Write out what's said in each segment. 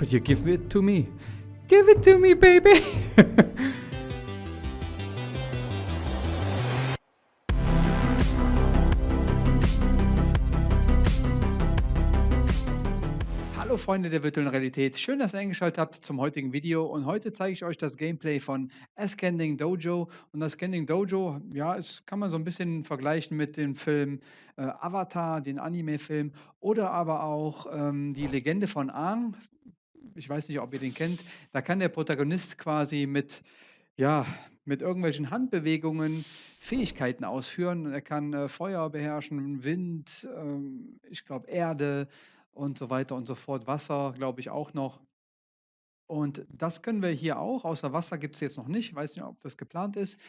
Could you give it to me? Give it to me, baby! Hallo Freunde der virtuellen Realität, schön, dass ihr eingeschaltet habt zum heutigen Video. Und heute zeige ich euch das Gameplay von Ascending Dojo. Und das Ascending Dojo, ja, es kann man so ein bisschen vergleichen mit dem Film äh, Avatar, den Anime-Film. Oder aber auch ähm, die Legende von Aang, ich weiß nicht, ob ihr den kennt, da kann der Protagonist quasi mit, ja, mit irgendwelchen Handbewegungen Fähigkeiten ausführen. Er kann äh, Feuer beherrschen, Wind, ähm, ich glaube Erde und so weiter und so fort. Wasser, glaube ich, auch noch. Und das können wir hier auch. Außer Wasser gibt es jetzt noch nicht. Ich weiß nicht, ob das geplant ist.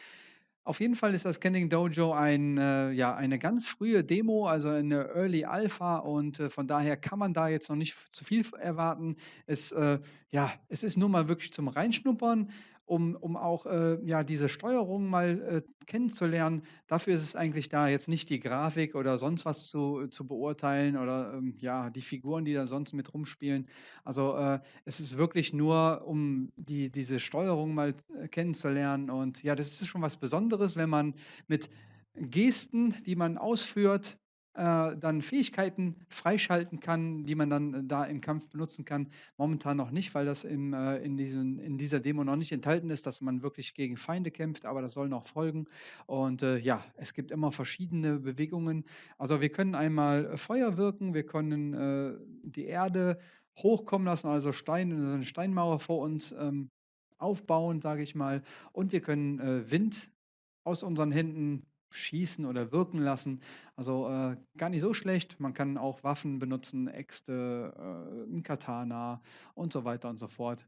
Auf jeden Fall ist das Scanning Dojo ein, äh, ja, eine ganz frühe Demo, also eine Early Alpha und äh, von daher kann man da jetzt noch nicht zu viel erwarten. Es, äh, ja, es ist nur mal wirklich zum Reinschnuppern um, um auch äh, ja, diese Steuerung mal äh, kennenzulernen. Dafür ist es eigentlich da, jetzt nicht die Grafik oder sonst was zu, zu beurteilen oder ähm, ja, die Figuren, die da sonst mit rumspielen. Also äh, es ist wirklich nur, um die, diese Steuerung mal äh, kennenzulernen. Und ja, das ist schon was Besonderes, wenn man mit Gesten, die man ausführt, äh, dann Fähigkeiten freischalten kann, die man dann äh, da im Kampf benutzen kann. Momentan noch nicht, weil das im, äh, in, diesen, in dieser Demo noch nicht enthalten ist, dass man wirklich gegen Feinde kämpft, aber das soll noch folgen. Und äh, ja, es gibt immer verschiedene Bewegungen. Also wir können einmal äh, Feuer wirken, wir können äh, die Erde hochkommen lassen, also Stein, eine Steinmauer vor uns ähm, aufbauen, sage ich mal. Und wir können Wind aus unseren Händen schießen oder wirken lassen. Also äh, gar nicht so schlecht. Man kann auch Waffen benutzen, Äxte, äh, Katana und so weiter und so fort.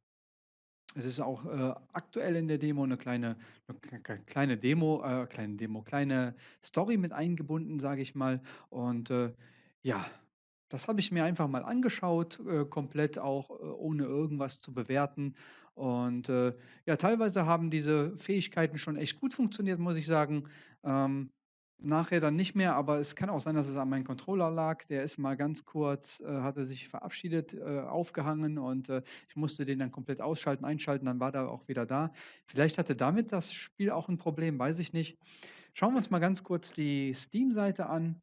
Es ist auch äh, aktuell in der Demo eine kleine, eine kleine Demo, äh, kleine Demo, kleine Story mit eingebunden, sage ich mal. Und äh, ja, das habe ich mir einfach mal angeschaut, äh, komplett auch äh, ohne irgendwas zu bewerten. Und äh, ja, teilweise haben diese Fähigkeiten schon echt gut funktioniert, muss ich sagen. Ähm, nachher dann nicht mehr, aber es kann auch sein, dass es an meinem Controller lag. Der ist mal ganz kurz, äh, hatte sich verabschiedet, äh, aufgehangen und äh, ich musste den dann komplett ausschalten, einschalten, dann war er auch wieder da. Vielleicht hatte damit das Spiel auch ein Problem, weiß ich nicht. Schauen wir uns mal ganz kurz die Steam-Seite an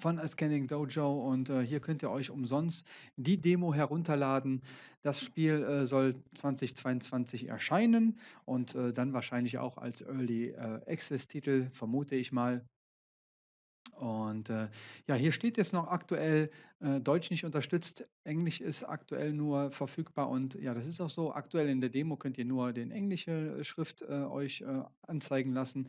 von Scanning Dojo und äh, hier könnt ihr euch umsonst die Demo herunterladen. Das Spiel äh, soll 2022 erscheinen und äh, dann wahrscheinlich auch als Early äh, Access Titel, vermute ich mal. Und äh, ja, hier steht jetzt noch aktuell äh, Deutsch nicht unterstützt, Englisch ist aktuell nur verfügbar und ja, das ist auch so. Aktuell in der Demo könnt ihr nur den englische Schrift euch anzeigen lassen,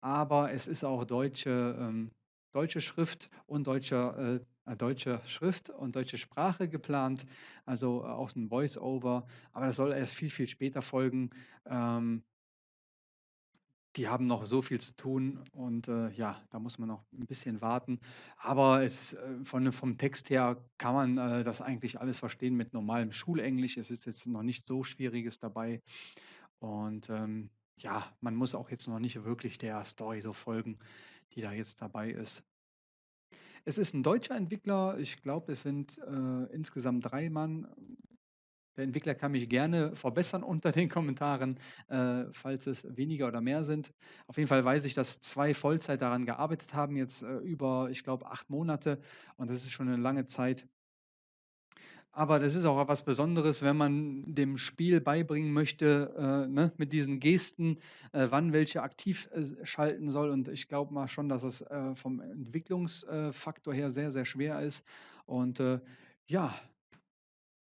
aber es ist auch deutsche ähm, deutsche Schrift und deutscher, äh, äh, deutsche Schrift und deutsche Sprache geplant, also äh, auch ein Voice-Over, aber das soll erst viel, viel später folgen. Ähm, die haben noch so viel zu tun und äh, ja, da muss man noch ein bisschen warten. Aber es, äh, von, vom Text her kann man äh, das eigentlich alles verstehen mit normalem Schulenglisch. Es ist jetzt noch nicht so Schwieriges dabei. Und ähm, ja, man muss auch jetzt noch nicht wirklich der Story so folgen die da jetzt dabei ist. Es ist ein deutscher Entwickler. Ich glaube, es sind äh, insgesamt drei Mann. Der Entwickler kann mich gerne verbessern unter den Kommentaren, äh, falls es weniger oder mehr sind. Auf jeden Fall weiß ich, dass zwei Vollzeit daran gearbeitet haben, jetzt äh, über, ich glaube, acht Monate. Und das ist schon eine lange Zeit. Aber das ist auch was Besonderes, wenn man dem Spiel beibringen möchte, äh, ne, mit diesen Gesten, äh, wann welche aktiv äh, schalten soll. Und ich glaube mal schon, dass es äh, vom Entwicklungsfaktor her sehr, sehr schwer ist. Und äh, ja,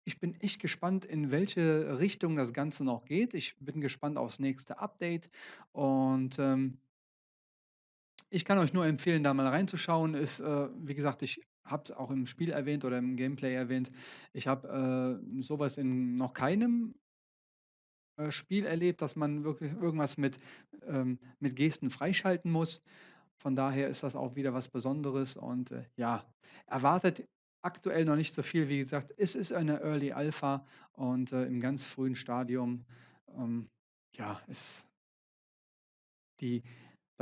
ich bin echt gespannt, in welche Richtung das Ganze noch geht. Ich bin gespannt aufs nächste Update. Und ähm, ich kann euch nur empfehlen, da mal reinzuschauen. Ist, äh, wie gesagt, ich habe es auch im Spiel erwähnt oder im Gameplay erwähnt. Ich habe äh, sowas in noch keinem äh, Spiel erlebt, dass man wirklich irgendwas mit, ähm, mit Gesten freischalten muss. Von daher ist das auch wieder was Besonderes und äh, ja, erwartet aktuell noch nicht so viel. Wie gesagt, es ist eine Early Alpha und äh, im ganz frühen Stadium, ähm, ja, ist die,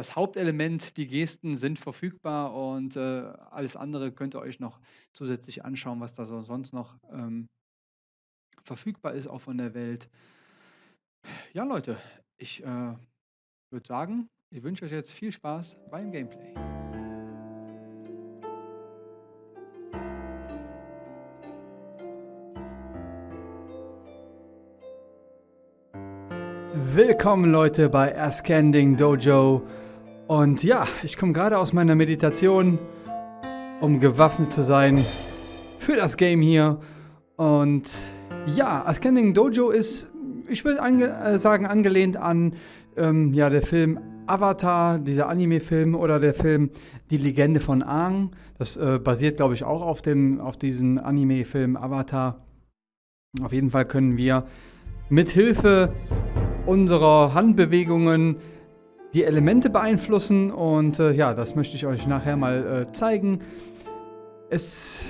das Hauptelement, die Gesten sind verfügbar und äh, alles andere könnt ihr euch noch zusätzlich anschauen, was da so sonst noch ähm, verfügbar ist auch von der Welt. Ja, Leute, ich äh, würde sagen, ich wünsche euch jetzt viel Spaß beim Gameplay. Willkommen Leute bei Ascending Dojo und ja, ich komme gerade aus meiner Meditation, um gewaffnet zu sein für das Game hier und ja, Ascending Dojo ist, ich würde ange äh, sagen, angelehnt an ähm, ja, der Film Avatar, dieser Anime-Film oder der Film Die Legende von Aang. Das äh, basiert, glaube ich, auch auf, auf diesem Anime-Film Avatar. Auf jeden Fall können wir mit Hilfe unserer Handbewegungen die Elemente beeinflussen und äh, ja, das möchte ich euch nachher mal äh, zeigen. Es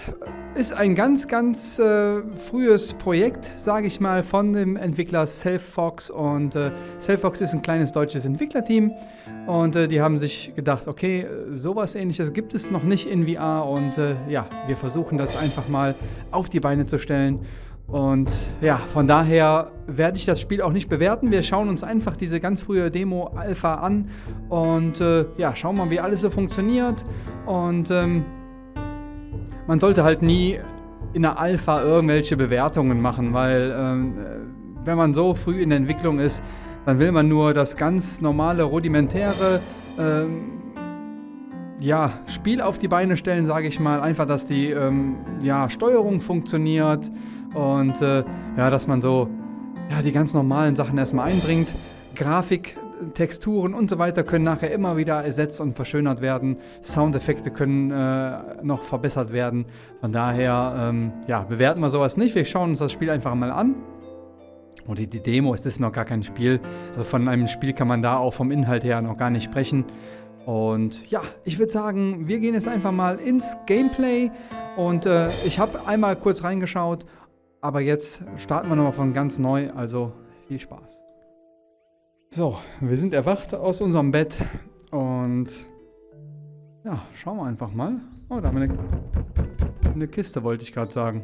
ist ein ganz, ganz äh, frühes Projekt, sage ich mal, von dem Entwickler Selffox und äh, Selffox ist ein kleines deutsches Entwicklerteam und äh, die haben sich gedacht, okay, sowas ähnliches gibt es noch nicht in VR und äh, ja, wir versuchen das einfach mal auf die Beine zu stellen und ja, von daher werde ich das Spiel auch nicht bewerten. Wir schauen uns einfach diese ganz frühe Demo Alpha an und äh, ja, schauen mal, wie alles so funktioniert. Und ähm, man sollte halt nie in der Alpha irgendwelche Bewertungen machen, weil ähm, äh, wenn man so früh in der Entwicklung ist, dann will man nur das ganz normale, rudimentäre ähm, ja, Spiel auf die Beine stellen, sage ich mal. Einfach, dass die ähm, ja, Steuerung funktioniert und äh, ja, dass man so ja, die ganz normalen Sachen erstmal einbringt. Grafik, Texturen und so weiter können nachher immer wieder ersetzt und verschönert werden. Soundeffekte können äh, noch verbessert werden. Von daher, ähm, ja, bewerten wir sowas nicht. Wir schauen uns das Spiel einfach mal an. Oder die Demo, es ist noch gar kein Spiel. Also von einem Spiel kann man da auch vom Inhalt her noch gar nicht sprechen. Und ja, ich würde sagen, wir gehen jetzt einfach mal ins Gameplay. Und äh, ich habe einmal kurz reingeschaut aber jetzt starten wir nochmal von ganz neu, also viel Spaß. So, wir sind erwacht aus unserem Bett und ja, schauen wir einfach mal. Oh, da haben wir eine, eine Kiste, wollte ich gerade sagen.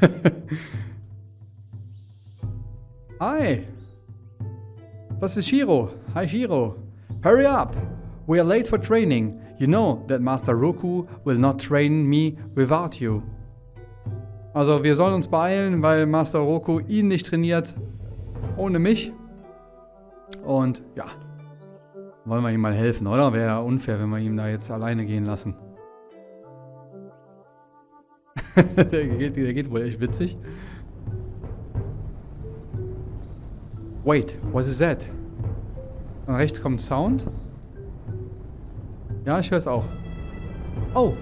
Hi. Das ist Shiro. Hi Shiro. Hurry up. We are late for training. You know that Master Roku will not train me without you. Also wir sollen uns beeilen, weil Master Roku ihn nicht trainiert ohne mich. Und ja, wollen wir ihm mal helfen, oder? Wäre ja unfair, wenn wir ihn da jetzt alleine gehen lassen. der, geht, der geht wohl echt witzig. Wait, what is that? Und rechts kommt Sound. Ja, ich höre es auch. Oh.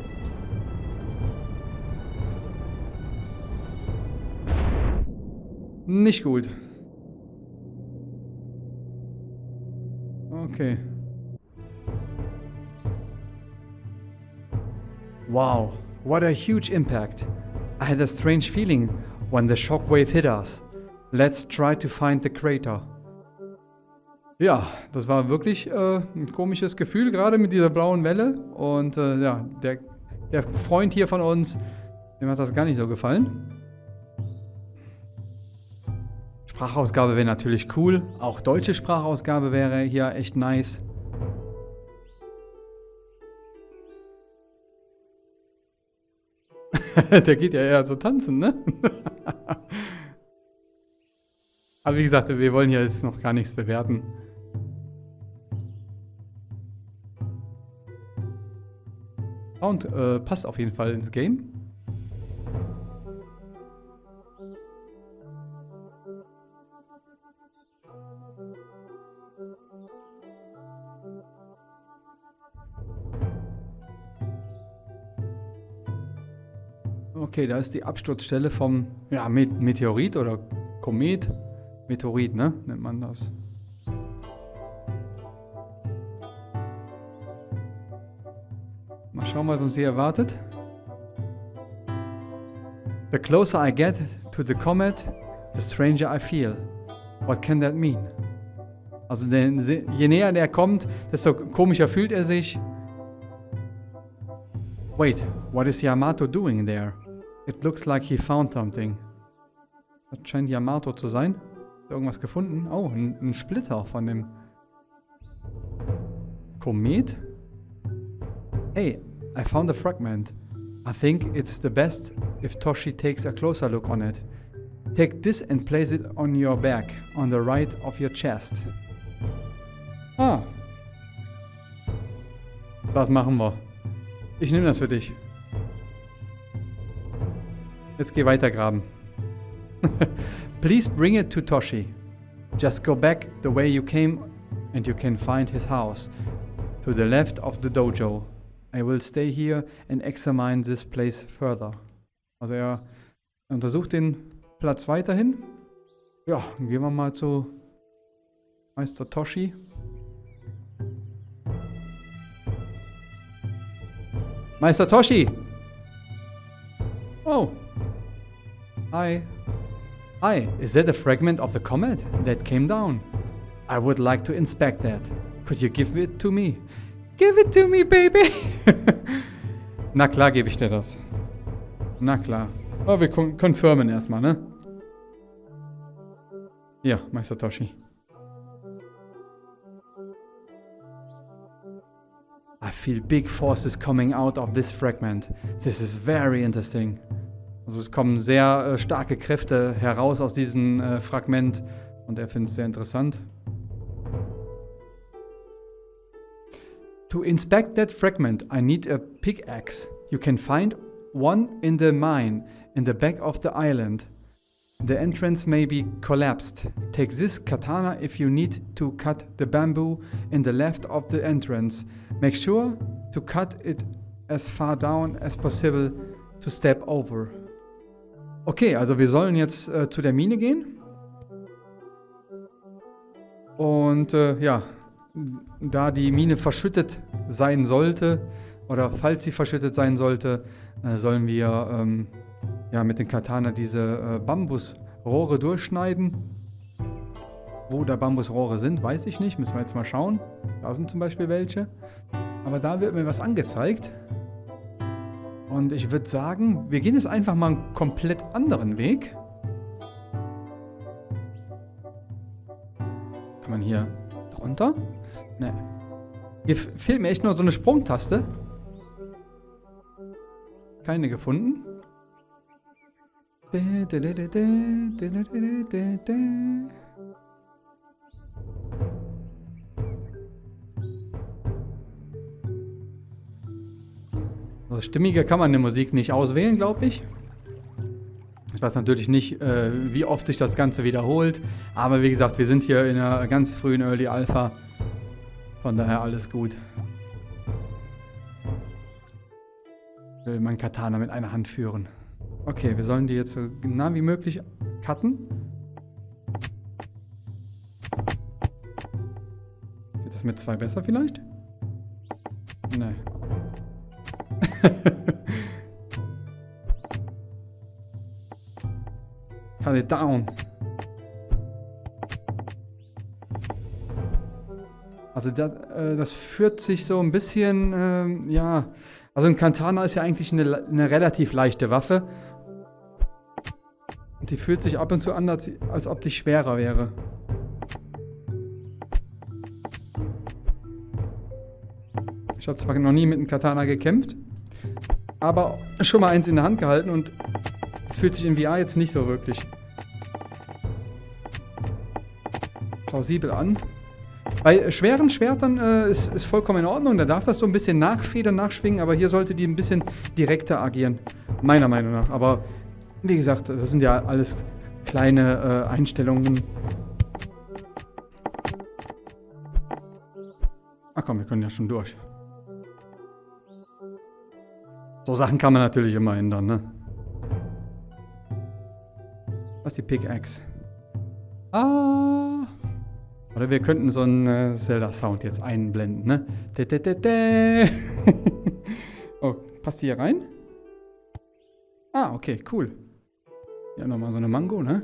Nicht gut. Okay. Wow, what a huge impact. I had a strange feeling when the shockwave hit us. Let's try to find the crater. Ja, das war wirklich äh, ein komisches Gefühl, gerade mit dieser blauen Welle. Und äh, ja, der, der Freund hier von uns, dem hat das gar nicht so gefallen. Sprachausgabe wäre natürlich cool. Auch deutsche Sprachausgabe wäre hier echt nice. der geht ja eher so tanzen, ne? Aber wie gesagt, wir wollen hier jetzt noch gar nichts bewerten. Sound äh, passt auf jeden Fall ins Game. Okay, da ist die Absturzstelle vom ja, Meteorit oder Komet. Meteorit, ne? Nennt man das. Schauen, was uns hier erwartet. The closer I get to the comet, the stranger I feel. What can that mean? Also denn, je näher der kommt, desto komischer fühlt er sich. Wait, what is Yamato doing there? It looks like he found something. Das scheint Yamato zu sein. Irgendwas gefunden? Oh, ein, ein Splitter von dem Komet. Hey, I found a fragment. I think it's the best if Toshi takes a closer look on it. Take this and place it on your back, on the right of your chest. Ah. Das machen wir. Ich nehme das für dich. Jetzt geh weiter graben. Please bring it to Toshi. Just go back the way you came and you can find his house. To the left of the dojo. I will stay here and examine this place further. Also er untersucht den Platz weiterhin. Ja, gehen wir mal zu Meister Toshi. Meister Toshi! Oh. Hi. Hi, is that a fragment of the comet that came down? I would like to inspect that. Could you give it to me? Give it to me, baby! Na klar gebe ich dir das. Na klar. Aber wir confirmen erstmal, ne? Ja, Meister Toshi. I feel big forces coming out of this fragment. This is very interesting. Also es kommen sehr äh, starke Kräfte heraus aus diesem äh, Fragment und er findet es sehr interessant. To inspect that fragment, I need a pickaxe. You can find one in the mine in the back of the island. The entrance may be collapsed. Take this katana if you need to cut the bamboo in the left of the entrance. Make sure to cut it as far down as possible to step over. Okay, also wir sollen jetzt äh, zu der Mine gehen. Und äh, ja, da die Mine verschüttet sein sollte, oder falls sie verschüttet sein sollte, äh, sollen wir ähm, ja, mit den Katana diese äh, Bambusrohre durchschneiden. Wo da Bambusrohre sind, weiß ich nicht. Müssen wir jetzt mal schauen. Da sind zum Beispiel welche. Aber da wird mir was angezeigt. Und ich würde sagen, wir gehen jetzt einfach mal einen komplett anderen Weg. Kann man hier drunter? Ne. Hier fehlt mir echt nur so eine Sprungtaste. Keine gefunden. Also stimmiger kann man eine Musik nicht auswählen, glaube ich. Ich weiß natürlich nicht, äh, wie oft sich das Ganze wiederholt. Aber wie gesagt, wir sind hier in einer ganz frühen Early Alpha. Von daher alles gut. Ich will mein Katana mit einer Hand führen. Okay, wir sollen die jetzt so nah wie möglich cutten. Geht das mit zwei besser vielleicht? Nee. Cut it down. Also das, äh, das führt sich so ein bisschen, äh, ja... Also ein Katana ist ja eigentlich eine, eine relativ leichte Waffe. Die fühlt sich ab und zu an, als, als ob die schwerer wäre. Ich habe zwar noch nie mit einem Katana gekämpft, aber schon mal eins in der Hand gehalten und es fühlt sich in VR jetzt nicht so wirklich plausibel an. Bei schweren Schwertern äh, ist, ist vollkommen in Ordnung, da darf das so ein bisschen nachfedern, nachschwingen, aber hier sollte die ein bisschen direkter agieren, meiner Meinung nach. Aber wie gesagt, das sind ja alles kleine äh, Einstellungen. Ach komm, wir können ja schon durch. So Sachen kann man natürlich immer ändern, ne? Was ist die Pickaxe? Ah. Oder wir könnten so einen äh, Zelda-Sound jetzt einblenden, ne? De, de, de, oh, passt die hier rein? Ah, okay, cool. Ja, nochmal so eine Mango, ne?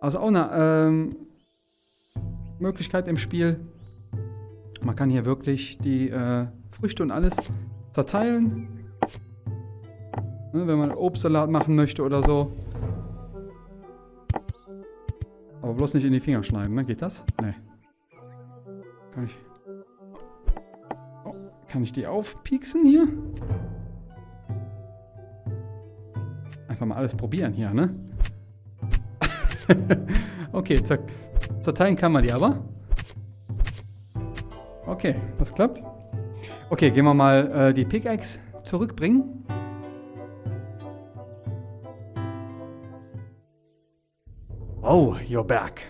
Also auch eine ähm, Möglichkeit im Spiel. Man kann hier wirklich die äh, Früchte und alles zerteilen. Ne, wenn man Obstsalat machen möchte oder so. Aber bloß nicht in die Finger schneiden, ne? Geht das? Nee. Kann ich... Oh, kann ich die aufpieksen hier? Einfach mal alles probieren hier, ne? okay, zack. Zerteilen kann man die aber. Okay, das klappt. Okay, gehen wir mal äh, die Pickaxe zurückbringen. Oh, you're back.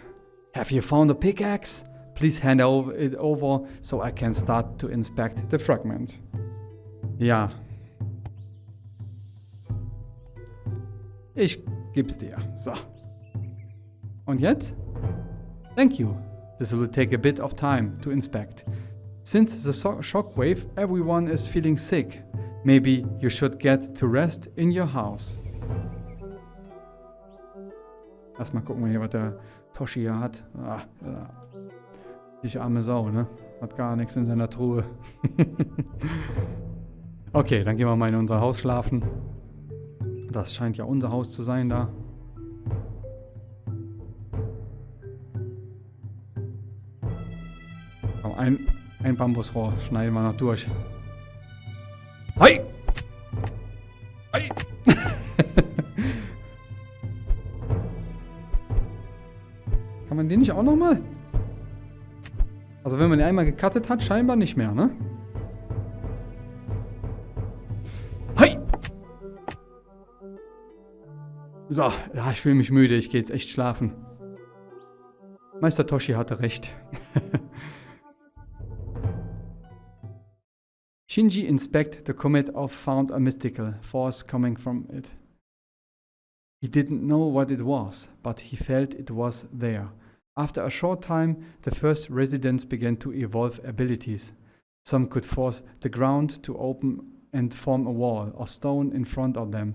Have you found a pickaxe? Please hand it over so I can start to inspect the fragment. Ja. Ich gib's dir. So. Und jetzt? Thank you. This will take a bit of time to inspect. Since the so shockwave, everyone is feeling sick. Maybe you should get to rest in your house. Lass mal gucken, hier, was der Toshi hier hat. Ah, ah. Die arme Sau, ne? Hat gar nichts in seiner Truhe. okay, dann gehen wir mal in unser Haus schlafen. Das scheint ja unser Haus zu sein da. Komm, ein, ein Bambusrohr schneiden wir noch durch. Hi! Hi! Kann man den nicht auch nochmal? Also wenn man den einmal gecuttet hat, scheinbar nicht mehr, ne? Hi! So, ja, ich fühle mich müde. Ich gehe jetzt echt schlafen. Meister Toshi hatte recht. Shinji inspect the comet of found a mystical force coming from it. He didn't know what it was, but he felt it was there. After a short time, the first residents began to evolve abilities. Some could force the ground to open and form a wall or stone in front of them.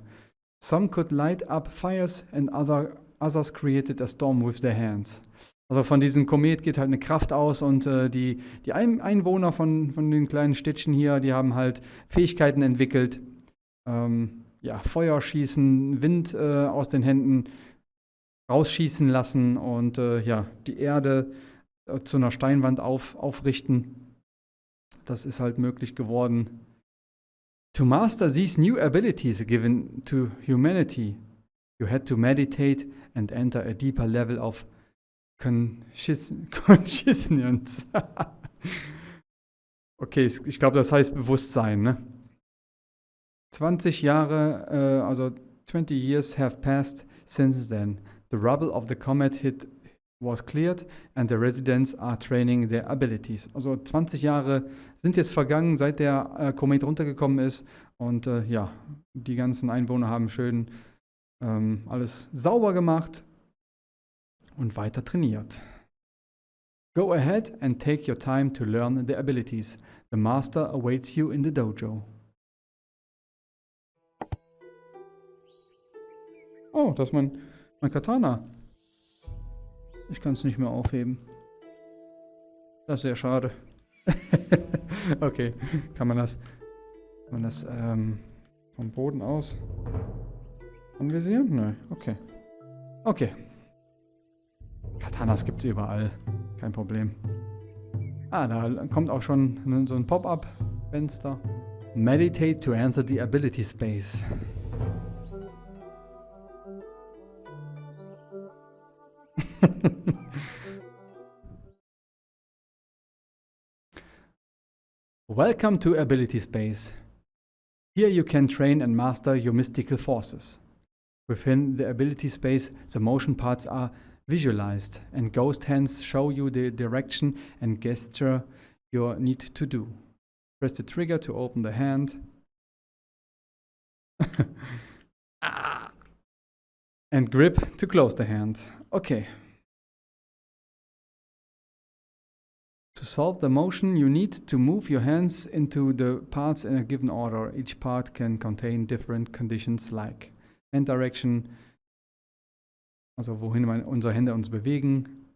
Some could light up fires and other, others created a storm with their hands. Also von diesem Komet geht halt eine Kraft aus und äh, die, die Ein Einwohner von, von den kleinen Städtchen hier, die haben halt Fähigkeiten entwickelt. Ähm, ja, Feuer schießen, Wind äh, aus den Händen rausschießen lassen und äh, ja, die Erde äh, zu einer Steinwand auf, aufrichten. Das ist halt möglich geworden. To master these new abilities given to humanity, you had to meditate and enter a deeper level of Consciousness. okay, ich glaube, das heißt Bewusstsein, ne? 20 Jahre, äh, also 20 years have passed since then. The rubble of the comet hit was cleared and the residents are training their abilities. Also 20 Jahre sind jetzt vergangen, seit der äh, Komet runtergekommen ist und äh, ja, die ganzen Einwohner haben schön ähm, alles sauber gemacht und weiter trainiert. Go ahead and take your time to learn the abilities. The master awaits you in the dojo. Oh, das ist mein, mein Katana. Ich kann es nicht mehr aufheben. Das ist sehr schade. okay, kann man das, kann man das ähm, vom Boden aus anvisieren? Nein, okay. Okay. Katanas gibt es überall. Kein Problem. Ah, da kommt auch schon so ein Pop-up-Fenster. Meditate to enter the ability space. Welcome to Ability Space. Here you can train and master your mystical forces. Within the ability space, the motion parts are visualized and ghost hands show you the direction and gesture you need to do. Press the trigger to open the hand. Ah. and grip to close the hand. Okay. To solve the motion, you need to move your hands into the parts in a given order. Each part can contain different conditions like hand direction, also wohin unsere Hände uns bewegen.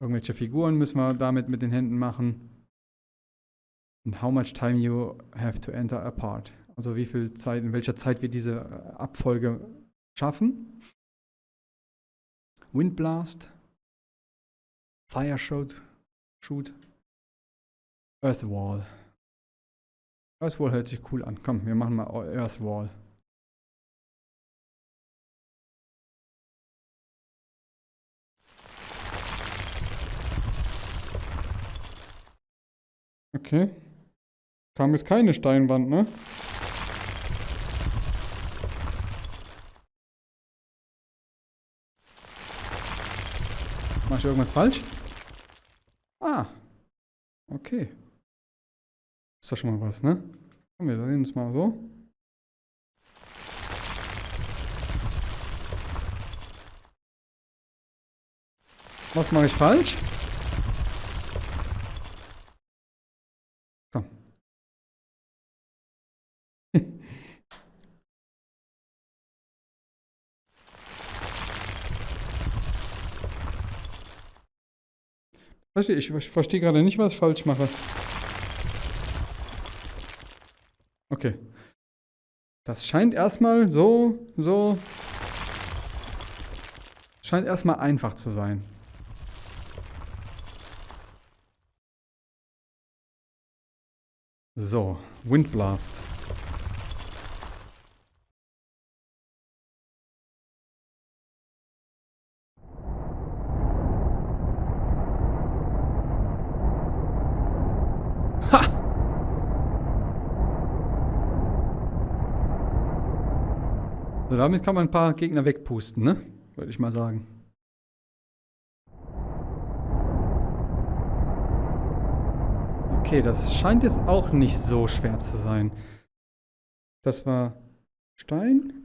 Irgendwelche Figuren müssen wir damit mit den Händen machen. And how much time you have to enter a part. Also wie viel Zeit, in welcher Zeit wir diese äh, Abfolge schaffen. Windblast. Fire Shoot. Shoot. Earthwall. Earthwall hört sich cool an. Komm, wir machen mal Earthwall. Okay. Kam jetzt keine Steinwand, ne? Mach ich irgendwas falsch? Ah. Okay. Ist doch schon mal was, ne? Komm, wir sehen uns mal so. Was mache ich falsch? Komm. Ich, ich verstehe gerade nicht, was ich falsch mache. Okay. Das scheint erstmal so, so... Scheint erstmal einfach zu sein. So, Windblast. Damit kann man ein paar Gegner wegpusten, ne? Würde ich mal sagen. Okay, das scheint jetzt auch nicht so schwer zu sein. Das war Stein.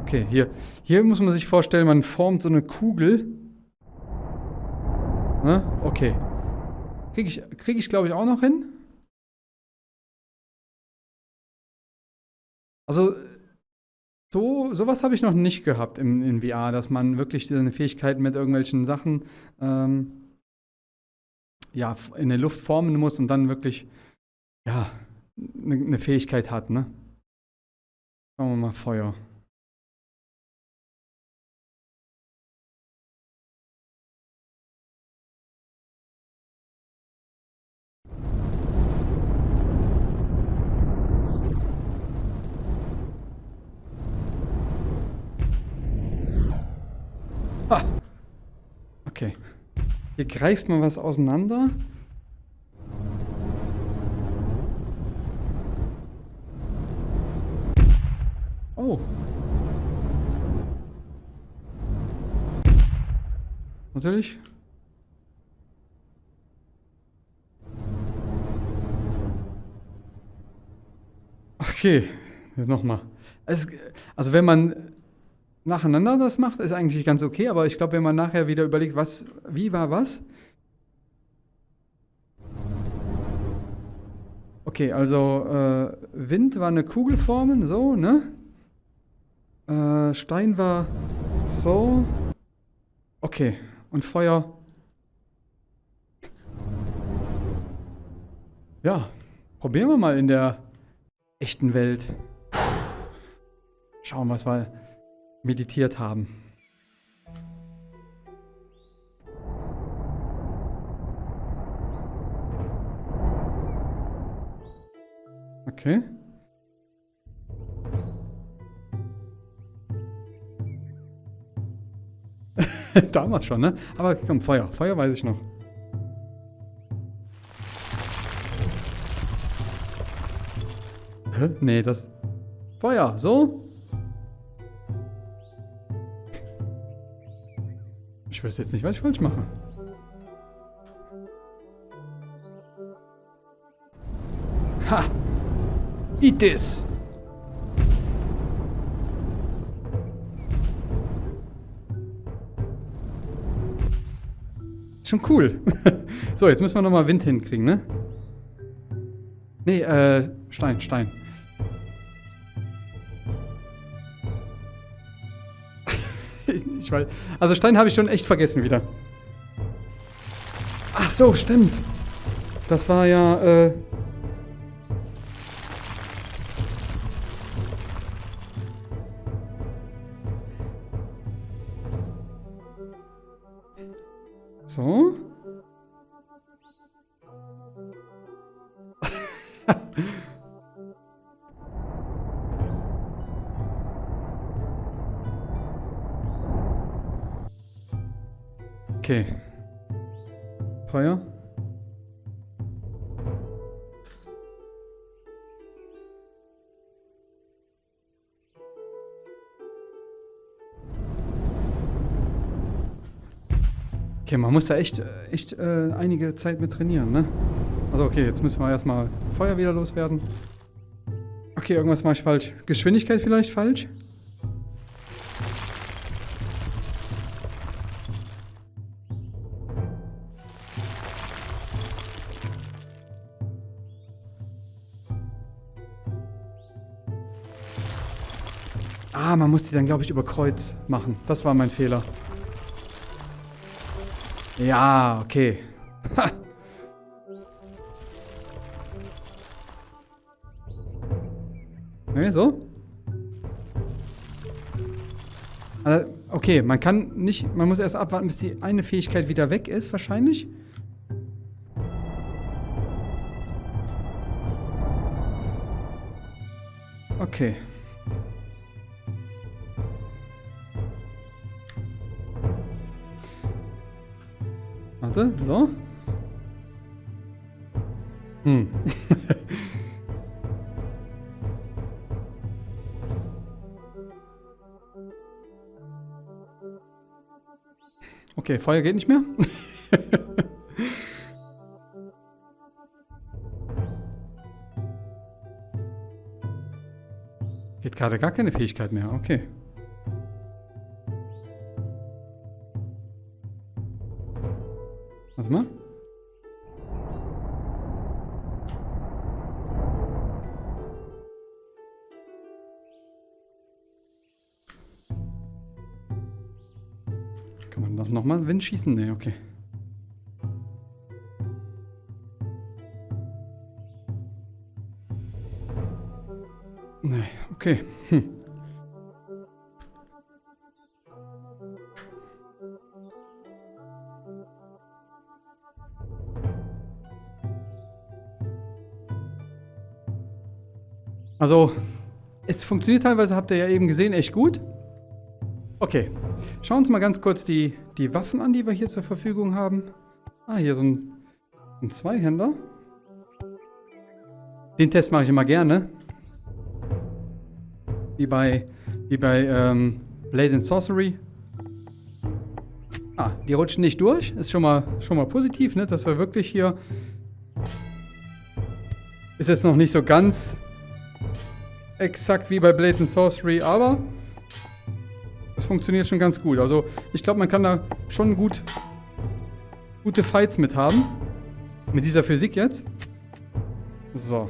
Okay, hier, hier muss man sich vorstellen, man formt so eine Kugel. Ne? Okay. Kriege ich, krieg ich glaube ich, auch noch hin. Also, so, sowas habe ich noch nicht gehabt im, in VR, dass man wirklich seine Fähigkeiten mit irgendwelchen Sachen ähm, ja, in der Luft formen muss und dann wirklich ja, eine ne Fähigkeit hat. Ne? Schauen wir mal Feuer. Ah. Okay. Hier greift man was auseinander. Oh. Natürlich. Okay, nochmal. Also wenn man nacheinander das macht, ist eigentlich ganz okay, aber ich glaube, wenn man nachher wieder überlegt, was, wie war was? Okay, also äh, Wind war eine Kugelformen, so, ne? Äh, Stein war so. Okay, und Feuer. Ja, probieren wir mal in der echten Welt. Schauen, was wir meditiert haben. Okay. Damals schon, ne? Aber komm, Feuer. Feuer weiß ich noch. Hä? Nee, das... Feuer, so? Ich wüsste jetzt nicht, was ich falsch mache. Ha! Eat this! Schon cool. so, jetzt müssen wir nochmal Wind hinkriegen, ne? Nee, äh, Stein, Stein. Ich weiß. Also Stein habe ich schon echt vergessen wieder. Ach so, stimmt. Das war ja, äh... okay. Feuer. Okay, man muss da echt, echt äh, einige Zeit mit trainieren, ne? Also okay, jetzt müssen wir erstmal Feuer wieder loswerden. Okay, irgendwas mache ich falsch. Geschwindigkeit vielleicht falsch? Die dann, glaube ich, über Kreuz machen. Das war mein Fehler. Ja, okay. ne, so? Also, okay, man kann nicht, man muss erst abwarten, bis die eine Fähigkeit wieder weg ist, wahrscheinlich. Okay. Warte, so. Hm. okay, Feuer geht nicht mehr. geht gerade gar keine Fähigkeit mehr, okay. Man Wind schießen? Nee, okay. Nee, okay. Hm. Also, es funktioniert teilweise, habt ihr ja eben gesehen, echt gut. Okay, schauen wir uns mal ganz kurz die, die Waffen an, die wir hier zur Verfügung haben. Ah, hier so ein, ein Zweihänder. Den Test mache ich immer gerne. Wie bei, wie bei ähm, Blade and Sorcery. Ah, die rutschen nicht durch. Ist schon mal, schon mal positiv, ne? Dass wir wirklich hier... Ist jetzt noch nicht so ganz exakt wie bei Blade and Sorcery, aber es funktioniert schon ganz gut. Also ich glaube, man kann da schon gut gute Fights mit haben. Mit dieser Physik jetzt. So.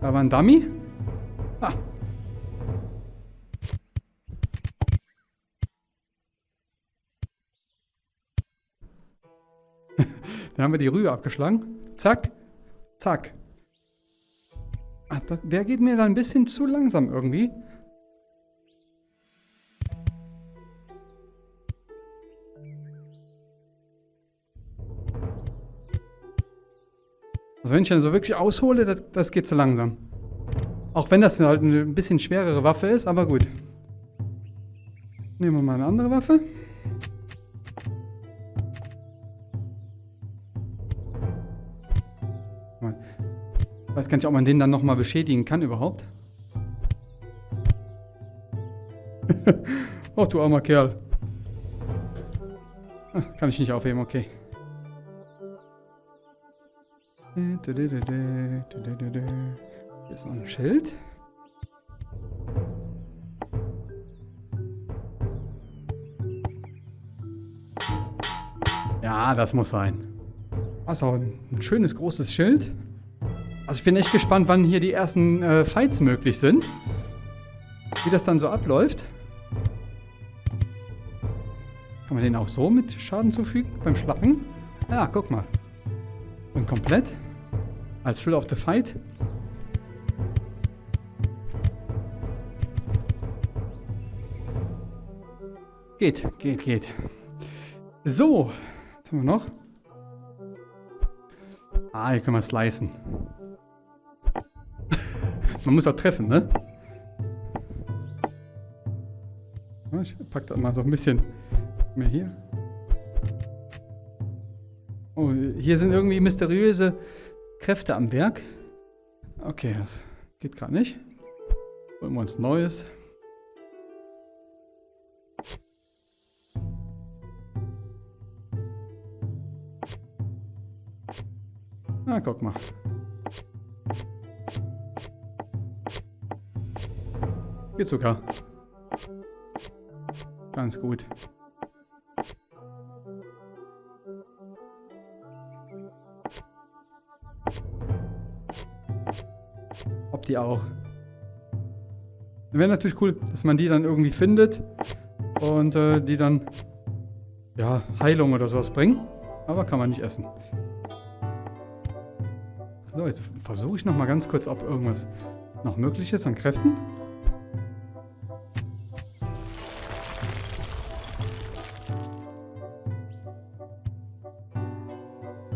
Da war ein Dummy. Ah. Dann haben wir die Rühe abgeschlagen. Zack. Zack. Ah, das, der geht mir da ein bisschen zu langsam irgendwie. Also wenn ich dann so wirklich aushole, das, das geht zu langsam. Auch wenn das halt eine ein bisschen schwerere Waffe ist, aber gut. Nehmen wir mal eine andere Waffe. Weiß gar nicht, ob man den dann nochmal beschädigen kann überhaupt. oh, du armer Kerl. Ah, kann ich nicht aufheben, okay. Hier ist noch ein Schild. Ja, das muss sein. Das ist auch ein schönes großes Schild. Also ich bin echt gespannt, wann hier die ersten äh, Fights möglich sind. Wie das dann so abläuft. Kann man den auch so mit Schaden zufügen beim Schlagen? Ja, guck mal. Und komplett. Als Full of the Fight. Geht, geht, geht. So. Was haben wir noch? Ah, hier können wir slicen. Man muss auch treffen, ne? Ich pack da mal so ein bisschen mehr hier. Oh, hier sind irgendwie mysteriöse Kräfte am Werk. Okay, das geht gerade nicht. Holen wir uns Neues. Na, guck mal. Geht sogar. Ganz gut. Die auch. Wäre natürlich cool, dass man die dann irgendwie findet und äh, die dann ja, Heilung oder sowas bringen. Aber kann man nicht essen. So, jetzt versuche ich nochmal ganz kurz, ob irgendwas noch möglich ist an Kräften.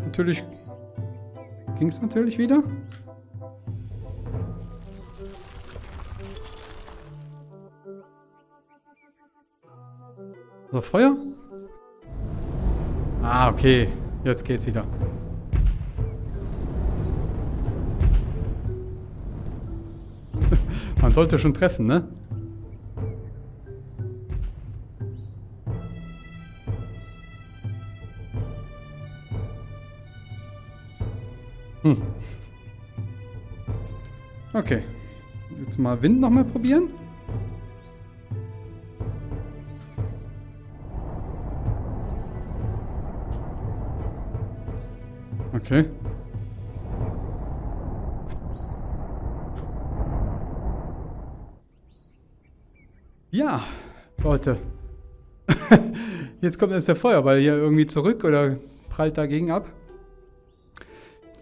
Natürlich ging es natürlich wieder. So, Feuer? Ah, okay. Jetzt geht's wieder. Man sollte schon treffen, ne? Hm. Okay. Jetzt mal Wind nochmal probieren. Okay. Ja, Leute. Jetzt kommt jetzt der Feuerball hier irgendwie zurück oder prallt dagegen ab.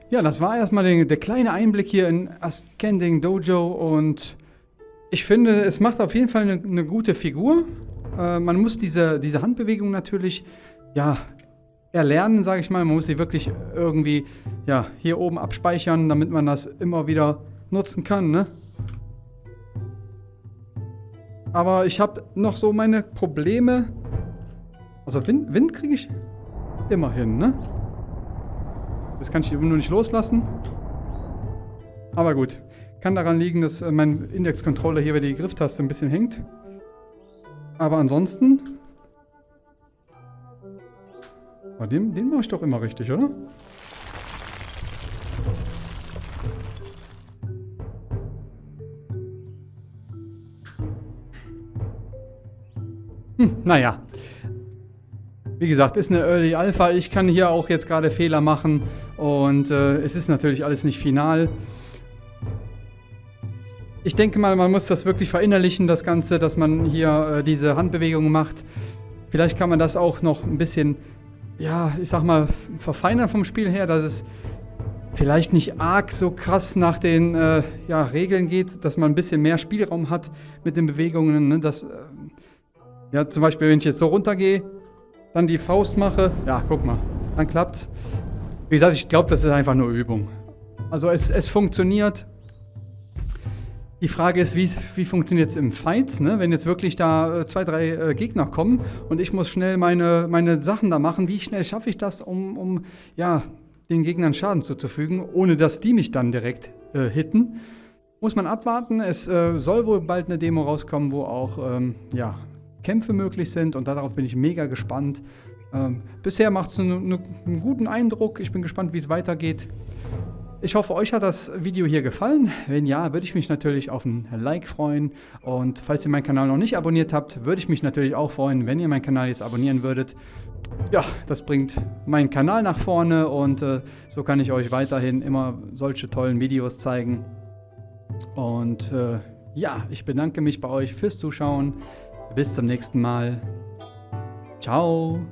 Ja, das war erstmal der, der kleine Einblick hier in Ascending Dojo und ich finde, es macht auf jeden Fall eine, eine gute Figur. Äh, man muss diese, diese Handbewegung natürlich, ja, erlernen, sage ich mal. Man muss sie wirklich irgendwie, ja, hier oben abspeichern, damit man das immer wieder nutzen kann, ne? Aber ich habe noch so meine Probleme. Also Wind, Wind kriege ich immer hin, ne? Das kann ich nur nicht loslassen. Aber gut. Kann daran liegen, dass äh, mein Index-Controller hier bei die Grifftaste ein bisschen hängt. Aber ansonsten... Aber den, den mache ich doch immer richtig, oder? Hm, naja. Wie gesagt, ist eine Early Alpha. Ich kann hier auch jetzt gerade Fehler machen. Und äh, es ist natürlich alles nicht final. Ich denke mal, man muss das wirklich verinnerlichen, das Ganze, dass man hier äh, diese Handbewegungen macht. Vielleicht kann man das auch noch ein bisschen, ja, ich sag mal, verfeinern vom Spiel her, dass es vielleicht nicht arg so krass nach den äh, ja, Regeln geht, dass man ein bisschen mehr Spielraum hat mit den Bewegungen. Ne? Das, äh, ja, zum Beispiel, wenn ich jetzt so runtergehe, dann die Faust mache, ja, guck mal, dann klappt's. Wie gesagt, ich glaube, das ist einfach nur Übung. Also es, es funktioniert. Die Frage ist, wie, wie funktioniert es im Fights, ne? wenn jetzt wirklich da äh, zwei, drei äh, Gegner kommen und ich muss schnell meine, meine Sachen da machen. Wie schnell schaffe ich das, um, um ja, den Gegnern Schaden zuzufügen, ohne dass die mich dann direkt äh, hitten? Muss man abwarten. Es äh, soll wohl bald eine Demo rauskommen, wo auch ähm, ja, Kämpfe möglich sind und darauf bin ich mega gespannt. Ähm, bisher macht es einen, einen guten Eindruck. Ich bin gespannt, wie es weitergeht. Ich hoffe, euch hat das Video hier gefallen. Wenn ja, würde ich mich natürlich auf ein Like freuen. Und falls ihr meinen Kanal noch nicht abonniert habt, würde ich mich natürlich auch freuen, wenn ihr meinen Kanal jetzt abonnieren würdet. Ja, das bringt meinen Kanal nach vorne und äh, so kann ich euch weiterhin immer solche tollen Videos zeigen. Und äh, ja, ich bedanke mich bei euch fürs Zuschauen. Bis zum nächsten Mal. Ciao.